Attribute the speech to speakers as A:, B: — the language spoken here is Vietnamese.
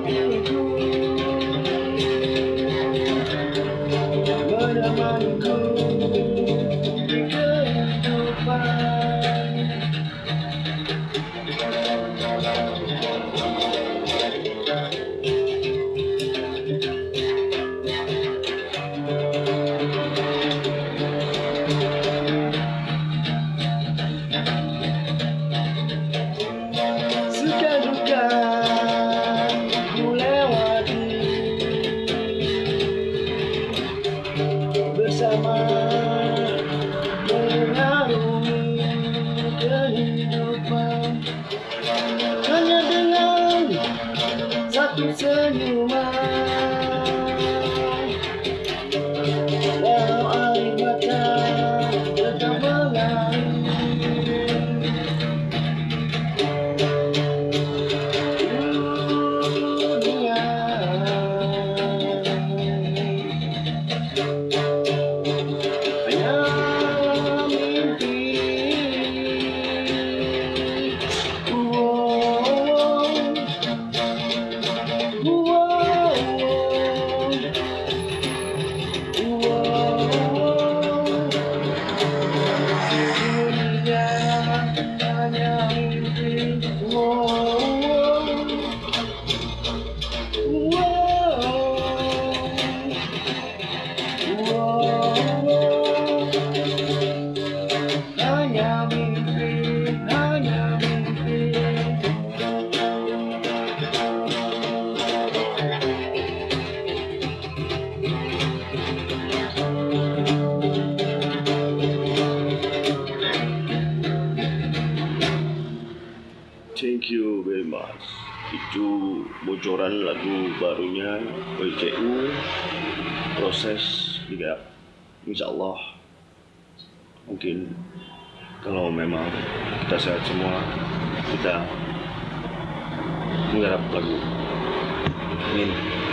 A: Beautiful. Satu senyuman walau air mata tetap mengalir dunia anh. mimpi
B: меня убекло. Itu bocoran lagu barunya PCU proses juga Insya Allah. Mungkin kalau memang kita sehat semua kita menggarap lagu. Amin